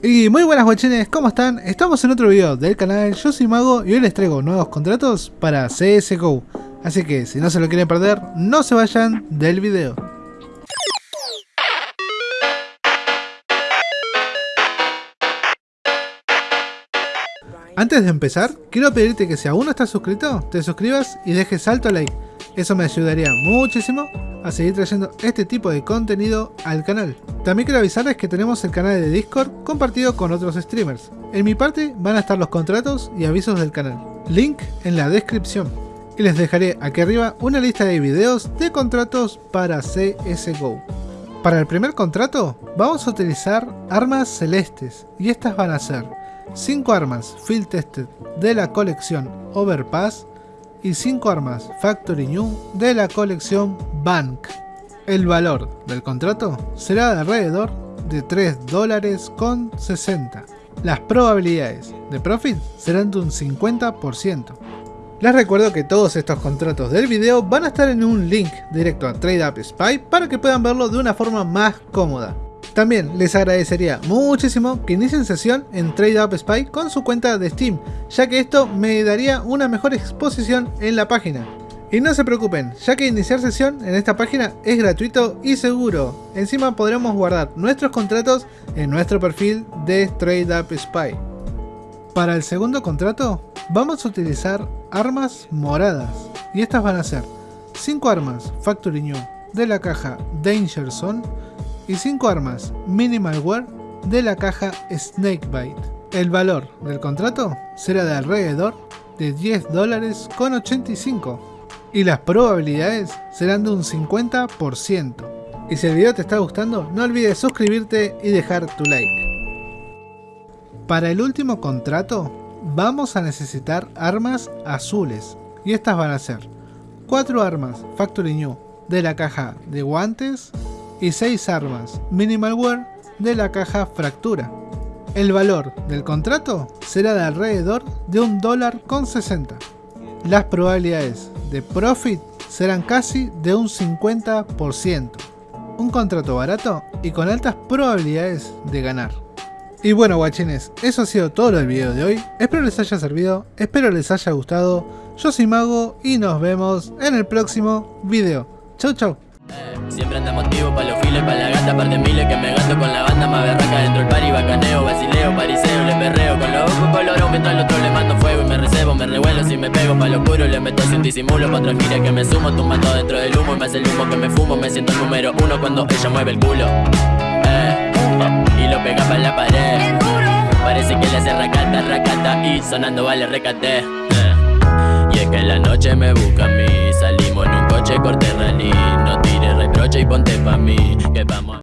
Y muy buenas guachines, ¿cómo están? Estamos en otro video del canal, yo soy Mago y hoy les traigo nuevos contratos para CSGO. Así que si no se lo quieren perder, no se vayan del video. Antes de empezar, quiero pedirte que si aún no estás suscrito, te suscribas y dejes alto like. Eso me ayudaría muchísimo a seguir trayendo este tipo de contenido al canal. También quiero avisarles que tenemos el canal de Discord compartido con otros streamers. En mi parte van a estar los contratos y avisos del canal. Link en la descripción. Y les dejaré aquí arriba una lista de videos de contratos para CSGO. Para el primer contrato vamos a utilizar armas celestes y estas van a ser 5 armas Field Tested de la colección Overpass y 5 armas Factory New de la colección Bank. El valor del contrato será de alrededor de 3 dólares con 60. Las probabilidades de profit serán de un 50%. Les recuerdo que todos estos contratos del video van a estar en un link directo a TradeUp Spy para que puedan verlo de una forma más cómoda. También les agradecería muchísimo que inicien sesión en TradeUp Spy con su cuenta de Steam, ya que esto me daría una mejor exposición en la página. Y no se preocupen, ya que iniciar sesión en esta página es gratuito y seguro. Encima podremos guardar nuestros contratos en nuestro perfil de TradeUp Spy. Para el segundo contrato, vamos a utilizar armas moradas. Y estas van a ser 5 armas Factory New de la caja Danger Zone y 5 armas Minimalware de la caja Snakebite. El valor del contrato será de alrededor de 10 dólares con 85 y las probabilidades serán de un 50%. Y si el video te está gustando, no olvides suscribirte y dejar tu like. Para el último contrato, vamos a necesitar armas azules y estas van a ser 4 armas Factory New de la caja de guantes y 6 armas Minimalware de la caja Fractura. El valor del contrato será de alrededor de un dólar con 60. Las probabilidades de profit serán casi de un 50%. Un contrato barato y con altas probabilidades de ganar. Y bueno guachines, eso ha sido todo el video de hoy, espero les haya servido, espero les haya gustado, yo soy Mago y nos vemos en el próximo video. Chau chau. Pa' lo oscuro, le meto sin disimulo, pa' gira que me sumo, tumbando dentro del humo y me hace el humo que me fumo, me siento el número uno cuando ella mueve el culo, eh, y lo pega pa' la pared, parece que le hace racata, racata y sonando vale recate, eh, y es que la noche me busca a mí, salimos en un coche corte rally, no tires reproche y ponte pa' mí Que vamos